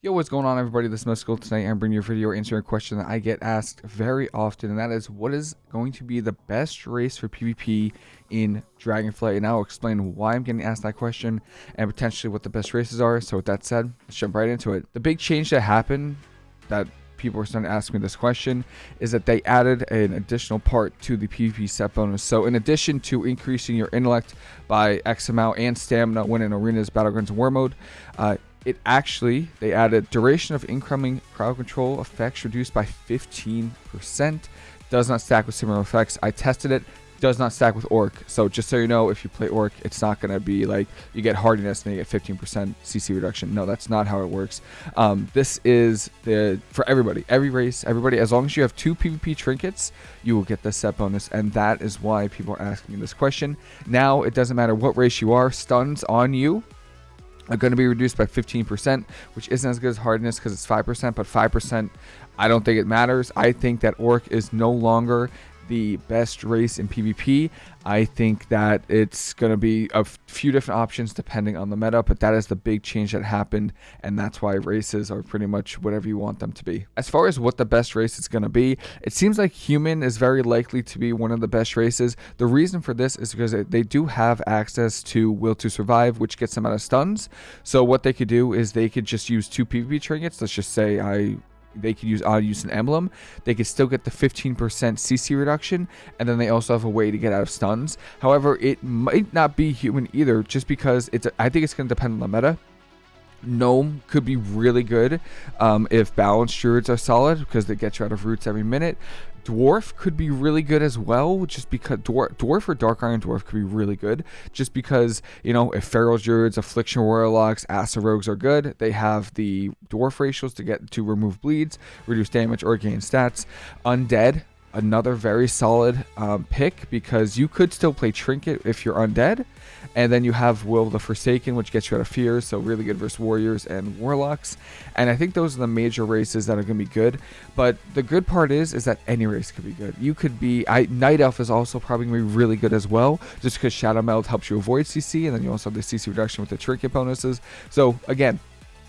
Yo, what's going on everybody? This is Mysticall. Tonight I'm bringing you a video answering a question that I get asked very often, and that is, what is going to be the best race for PvP in Dragonflight? And I'll explain why I'm getting asked that question, and potentially what the best races are. So with that said, let's jump right into it. The big change that happened, that people are starting to ask me this question, is that they added an additional part to the PvP set bonus. So in addition to increasing your intellect by X amount and stamina when in arenas, battlegrounds, and war mode, uh, it actually, they added duration of incoming crowd control effects reduced by 15%. Does not stack with similar effects. I tested it. Does not stack with Orc. So just so you know, if you play Orc, it's not going to be like you get hardiness and you get 15% CC reduction. No, that's not how it works. Um, this is the for everybody, every race, everybody. As long as you have two PvP trinkets, you will get the set bonus, and that is why people are asking me this question. Now it doesn't matter what race you are, stuns on you are going to be reduced by 15%, which isn't as good as hardiness because it's 5%, but 5%, I don't think it matters. I think that Orc is no longer the best race in PvP. I think that it's going to be a few different options depending on the meta, but that is the big change that happened, and that's why races are pretty much whatever you want them to be. As far as what the best race is going to be, it seems like human is very likely to be one of the best races. The reason for this is because they do have access to Will to Survive, which gets them out of stuns. So what they could do is they could just use two PvP trinkets. Let's just say I they could use I'll use an emblem. They could still get the 15% CC reduction, and then they also have a way to get out of stuns. However, it might not be human either, just because it's. I think it's going to depend on the meta. Gnome could be really good um, if balanced druids are solid because they get you out of roots every minute. Dwarf could be really good as well, just because Dwarf, Dwarf or Dark Iron Dwarf could be really good, just because, you know, if Feral Druids, Affliction Warlocks, Acid Rogues are good, they have the Dwarf racials to get to remove bleeds, reduce damage, or gain stats. Undead, another very solid um, pick because you could still play Trinket if you're undead. And then you have Will the Forsaken, which gets you out of fear, so really good versus Warriors and Warlocks. And I think those are the major races that are going to be good. But the good part is, is that any race could be good. You could be, I, Night Elf is also probably going to be really good as well, just because Shadow Meld helps you avoid CC, and then you also have the CC reduction with the Trinket bonuses. So again,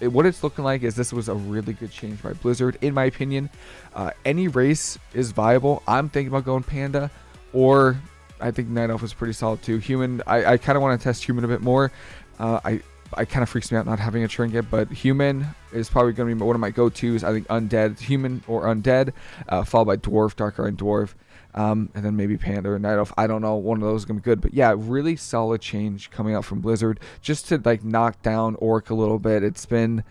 what it's looking like is this was a really good change by Blizzard, in my opinion. Uh, any race is viable. I'm thinking about going Panda, or I think Night Elf is pretty solid too. Human, I, I kind of want to test Human a bit more. Uh, I I kind of freaks me out not having a trinket, but human is probably going to be one of my go-tos. I think undead, human or undead, uh, followed by dwarf, dark iron dwarf, um, and then maybe panda or night elf. I don't know. One of those is going to be good, but yeah, really solid change coming out from Blizzard just to like knock down orc a little bit. It's been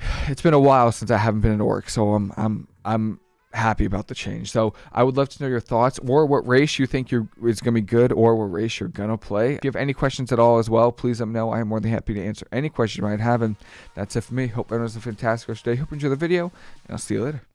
it's been a while since I haven't been an orc, so I'm I'm I'm happy about the change. So I would love to know your thoughts or what race you think you're, is going to be good or what race you're going to play. If you have any questions at all as well, please let me know. I am more than happy to answer any question you might have. And that's it for me. Hope everyone has a fantastic rest of the day. Hope you enjoy the video, and I'll see you later.